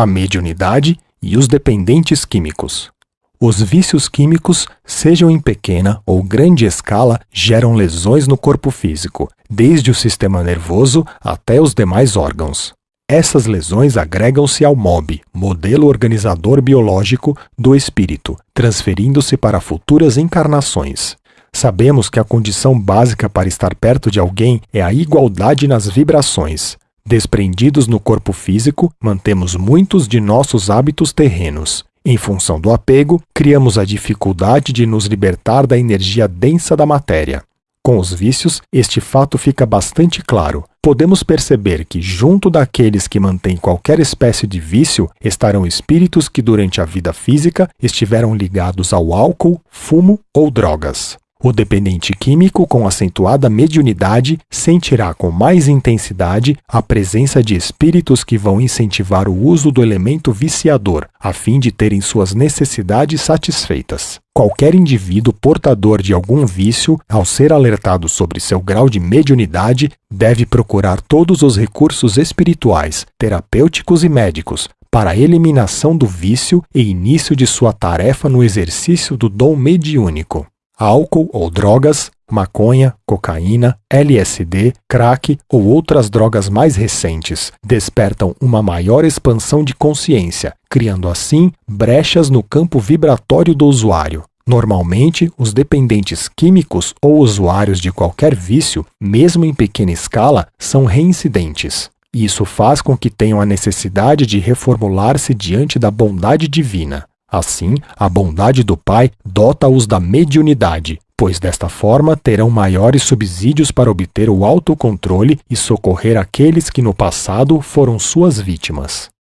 a mediunidade e os dependentes químicos. Os vícios químicos, sejam em pequena ou grande escala, geram lesões no corpo físico, desde o sistema nervoso até os demais órgãos. Essas lesões agregam-se ao MOB, modelo organizador biológico do espírito, transferindo-se para futuras encarnações. Sabemos que a condição básica para estar perto de alguém é a igualdade nas vibrações. Desprendidos no corpo físico, mantemos muitos de nossos hábitos terrenos. Em função do apego, criamos a dificuldade de nos libertar da energia densa da matéria. Com os vícios, este fato fica bastante claro. Podemos perceber que, junto daqueles que mantêm qualquer espécie de vício, estarão espíritos que, durante a vida física, estiveram ligados ao álcool, fumo ou drogas. O dependente químico com acentuada mediunidade sentirá com mais intensidade a presença de espíritos que vão incentivar o uso do elemento viciador, a fim de terem suas necessidades satisfeitas. Qualquer indivíduo portador de algum vício, ao ser alertado sobre seu grau de mediunidade, deve procurar todos os recursos espirituais, terapêuticos e médicos para a eliminação do vício e início de sua tarefa no exercício do dom mediúnico álcool ou drogas, maconha, cocaína, LSD, crack ou outras drogas mais recentes despertam uma maior expansão de consciência, criando assim brechas no campo vibratório do usuário. Normalmente, os dependentes químicos ou usuários de qualquer vício, mesmo em pequena escala, são reincidentes. Isso faz com que tenham a necessidade de reformular-se diante da bondade divina. Assim, a bondade do Pai dota-os da mediunidade, pois desta forma terão maiores subsídios para obter o autocontrole e socorrer aqueles que no passado foram suas vítimas.